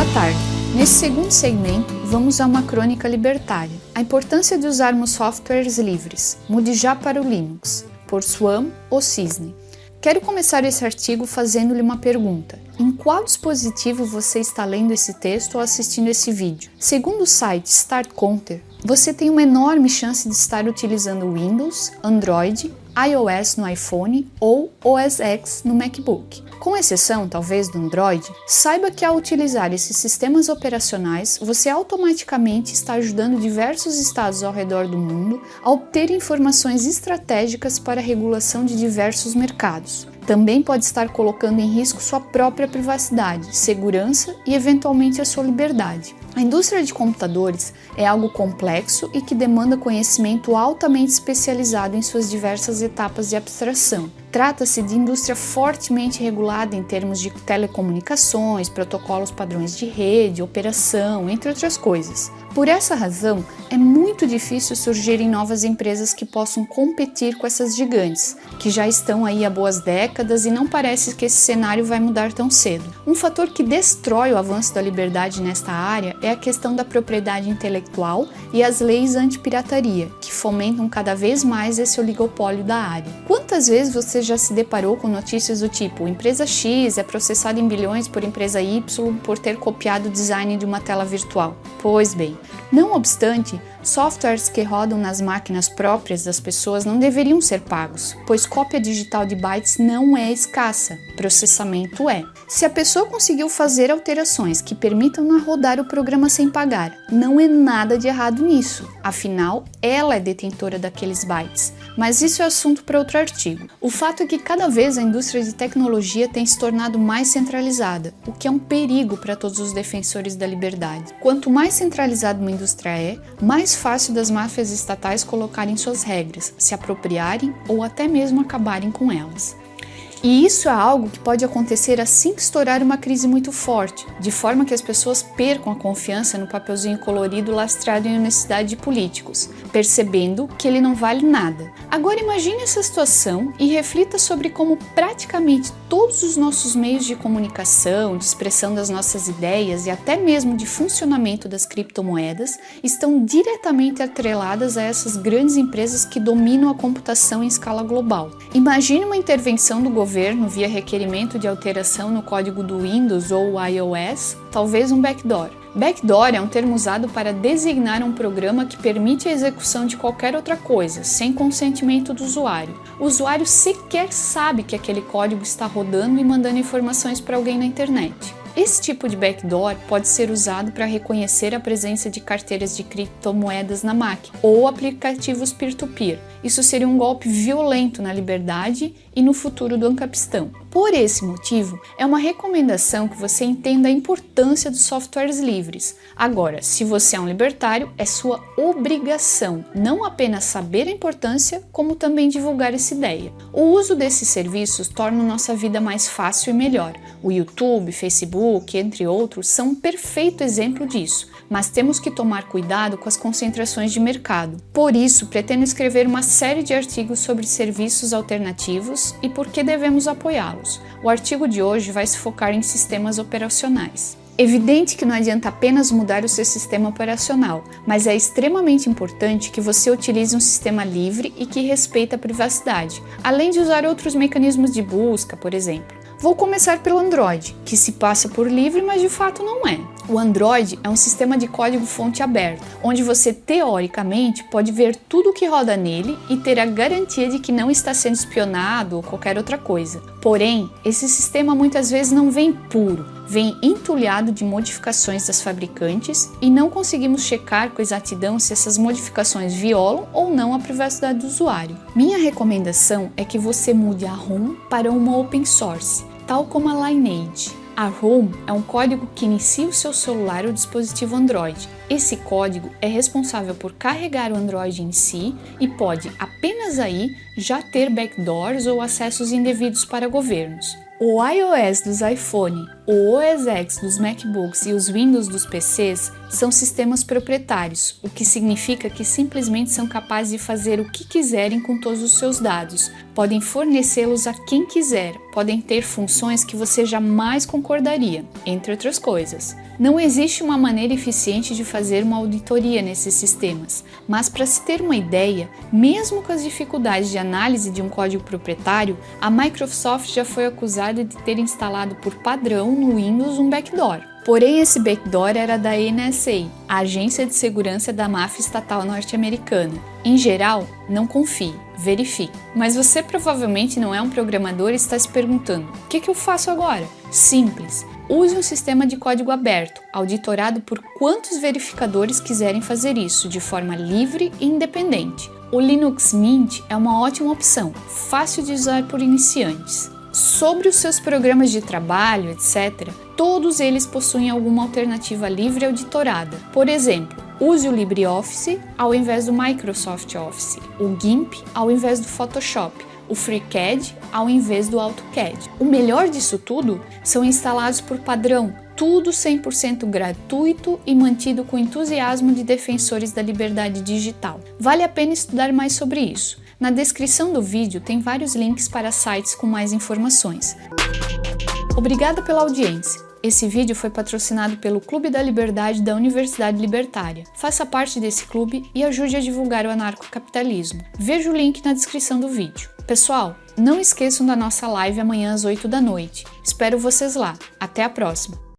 Boa tarde. Nesse segundo segmento, vamos a uma crônica libertária. A importância de usarmos softwares livres. Mude já para o Linux. Por Swam ou Cisne. Quero começar esse artigo fazendo-lhe uma pergunta. Em qual dispositivo você está lendo esse texto ou assistindo esse vídeo? Segundo o site Start Counter, você tem uma enorme chance de estar utilizando Windows, Android, iOS no iPhone ou OS X no MacBook. Com exceção, talvez, do Android, saiba que ao utilizar esses sistemas operacionais, você automaticamente está ajudando diversos estados ao redor do mundo a obter informações estratégicas para a regulação de diversos mercados. Também pode estar colocando em risco sua própria privacidade, segurança e eventualmente a sua liberdade. A indústria de computadores é algo complexo e que demanda conhecimento altamente especializado em suas diversas etapas de abstração. Trata-se de indústria fortemente regulada em termos de telecomunicações, protocolos padrões de rede, operação, entre outras coisas. Por essa razão, é muito difícil surgirem novas empresas que possam competir com essas gigantes, que já estão aí há boas décadas e não parece que esse cenário vai mudar tão cedo. Um fator que destrói o avanço da liberdade nesta área é a questão da propriedade intelectual e as leis anti-pirataria, que fomentam cada vez mais esse oligopólio da área. Quantas vezes você já se deparou com notícias do tipo empresa X é processada em bilhões por empresa Y por ter copiado o design de uma tela virtual? Pois bem, não obstante, softwares que rodam nas máquinas próprias das pessoas não deveriam ser pagos, pois cópia digital de bytes não é escassa, processamento é. Se a pessoa conseguiu fazer alterações que permitam rodar o programa sem pagar, não é nada de errado nisso, afinal, ela é detentora daqueles bytes. Mas isso é assunto para outro artigo. O fato é que cada vez a indústria de tecnologia tem se tornado mais centralizada, o que é um perigo para todos os defensores da liberdade. Quanto mais centralizada uma indústria é, mais fácil das máfias estatais colocarem suas regras, se apropriarem ou até mesmo acabarem com elas. E isso é algo que pode acontecer assim que estourar uma crise muito forte, de forma que as pessoas percam a confiança no papelzinho colorido lastreado em honestidade de políticos, percebendo que ele não vale nada. Agora imagine essa situação e reflita sobre como praticamente todos os nossos meios de comunicação, de expressão das nossas ideias e até mesmo de funcionamento das criptomoedas estão diretamente atreladas a essas grandes empresas que dominam a computação em escala global. Imagine uma intervenção do governo governo via requerimento de alteração no código do Windows ou iOS, talvez um backdoor. Backdoor é um termo usado para designar um programa que permite a execução de qualquer outra coisa, sem consentimento do usuário. O usuário sequer sabe que aquele código está rodando e mandando informações para alguém na internet. Esse tipo de backdoor pode ser usado para reconhecer a presença de carteiras de criptomoedas na máquina ou aplicativos peer-to-peer. -peer. Isso seria um golpe violento na liberdade e no futuro do ancapistão. Por esse motivo, é uma recomendação que você entenda a importância dos softwares livres. Agora, se você é um libertário, é sua obrigação não apenas saber a importância, como também divulgar essa ideia. O uso desses serviços torna nossa vida mais fácil e melhor. O YouTube, Facebook, entre outros, são um perfeito exemplo disso, mas temos que tomar cuidado com as concentrações de mercado. Por isso, pretendo escrever uma série de artigos sobre serviços alternativos e por que devemos apoiá-los. O artigo de hoje vai se focar em sistemas operacionais. Evidente que não adianta apenas mudar o seu sistema operacional, mas é extremamente importante que você utilize um sistema livre e que respeite a privacidade, além de usar outros mecanismos de busca, por exemplo. Vou começar pelo Android, que se passa por livre, mas de fato não é. O Android é um sistema de código fonte aberto, onde você teoricamente pode ver tudo o que roda nele e ter a garantia de que não está sendo espionado ou qualquer outra coisa. Porém, esse sistema muitas vezes não vem puro, vem entulhado de modificações das fabricantes e não conseguimos checar com exatidão se essas modificações violam ou não a privacidade do usuário. Minha recomendação é que você mude a ROM para uma open source, tal como a Lineage. A ROM é um código que inicia o seu celular ou dispositivo Android. Esse código é responsável por carregar o Android em si e pode apenas aí já ter backdoors ou acessos indevidos para governos. O iOS dos iPhone O OS X dos MacBooks e os Windows dos PCs são sistemas proprietários, o que significa que simplesmente são capazes de fazer o que quiserem com todos os seus dados, podem fornecê-los a quem quiser, podem ter funções que você jamais concordaria, entre outras coisas. Não existe uma maneira eficiente de fazer uma auditoria nesses sistemas, mas para se ter uma ideia, mesmo com as dificuldades de análise de um código proprietário, a Microsoft já foi acusada de ter instalado por padrão no Windows um backdoor. Porém, esse backdoor era da NSA, a agência de segurança da máfia estatal norte-americana. Em geral, não confie, verifique. Mas você provavelmente não é um programador e está se perguntando: o que, que eu faço agora? Simples. Use um sistema de código aberto, auditorado por quantos verificadores quiserem fazer isso de forma livre e independente. O Linux Mint é uma ótima opção, fácil de usar por iniciantes. Sobre os seus programas de trabalho, etc., todos eles possuem alguma alternativa livre auditorada. Por exemplo, use o LibreOffice ao invés do Microsoft Office, o GIMP ao invés do Photoshop, o FreeCAD ao invés do AutoCAD. O melhor disso tudo são instalados por padrão, tudo 100% gratuito e mantido com entusiasmo de defensores da liberdade digital. Vale a pena estudar mais sobre isso. Na descrição do vídeo tem vários links para sites com mais informações. Obrigada pela audiência. Esse vídeo foi patrocinado pelo Clube da Liberdade da Universidade Libertária. Faça parte desse clube e ajude a divulgar o anarcocapitalismo. Veja o link na descrição do vídeo. Pessoal, não esqueçam da nossa live amanhã às 8 da noite. Espero vocês lá. Até a próxima!